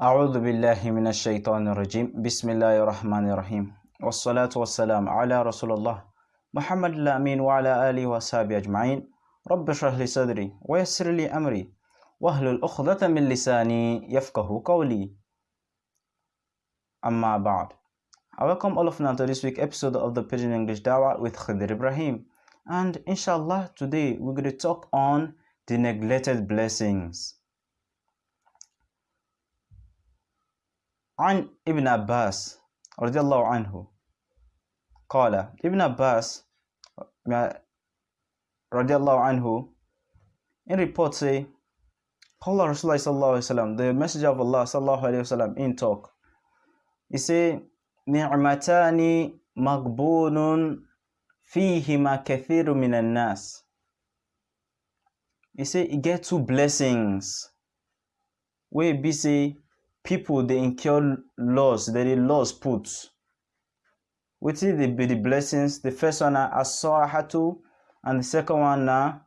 أعوذ بالله من الشيطان الرجيم. بسم الله الرحمن الرحيم. والصلاة والسلام على رسول الله محمد الأمين وعلى آله وصحبه أجمعين. رب اشرح لي صدري ويسر لي أمري. واحلل عقدة من لساني يفقه قولي. أما بعد. I welcome all of you to this week episode of the Pidgin English Dawah with Khadir Ibrahim. And inshallah today we're going to talk on the neglected blessings. عن ابن عباس رضي الله عنه. قال ابن عباس رضي الله عنه in report say قال صلى الله عليه وسلم the messenger of Allah الله عليه وسلم in talk. He say نعمتان مغبون فيهما كثير من الناس. He say he get two blessings. Wey be say people dey incur loss dem dey loss put. Wetin dey be the blessings? The first one na asahatu and the second one na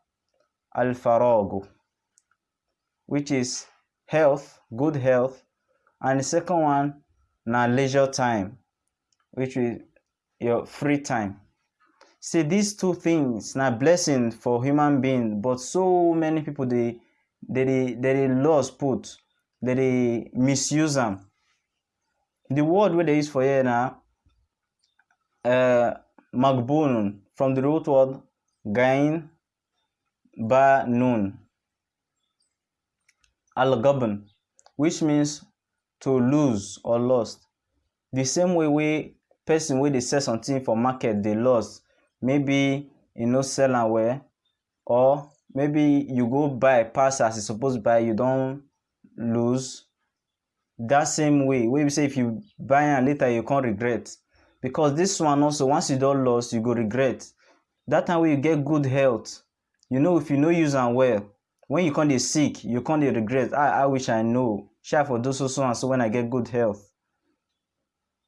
alfaragu which is health good health. And the second one na leisure time which is your free time. See these two things na blessing for human being but so many people dey dey dey loss put they misuse am the word wey dey use for here na uh, magbunun. From the root word gain ba nun. Al which means to lose or lost. The same way wey person wey dey sell something for market dey lost. Maybe e no sell am or maybe you go buy pass as you suppose buy you don lose that same way. Wey be say if you buy am later you come regret. Because this one also once you don lost you go regret. That time wey you get good health you know if you no use am well when you come dey sick you come dey regret. Ah i wish i know. I for do so so and so when i get good health.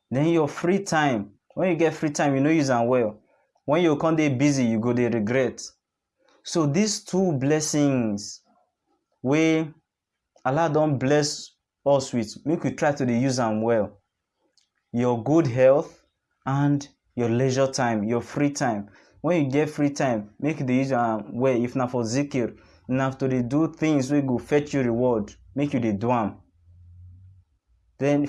Then your free time when you get free time you no use am well when you come dey busy you go dey regret. So these two blessings wey allah don bless us with make we try to use am well. Your good health and your leisure time your free time. When you get free time make dey use am well. If na for zikir na to do things wey go fetch you reward make you dey do am. Then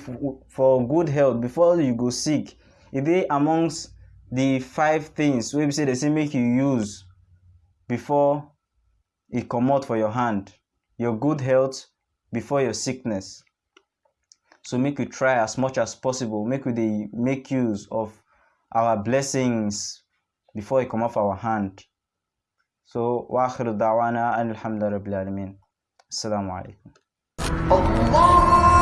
for good health before you go sick e dey amongst the five things be say dey say make you use before e comot for your hand. Your good health before your sickness. So make you try as much as possible. Make we dey make use of our blessings before e comot for our hand. So wa alhamdulillahi rabbil alamin assalamu alaikum. Allah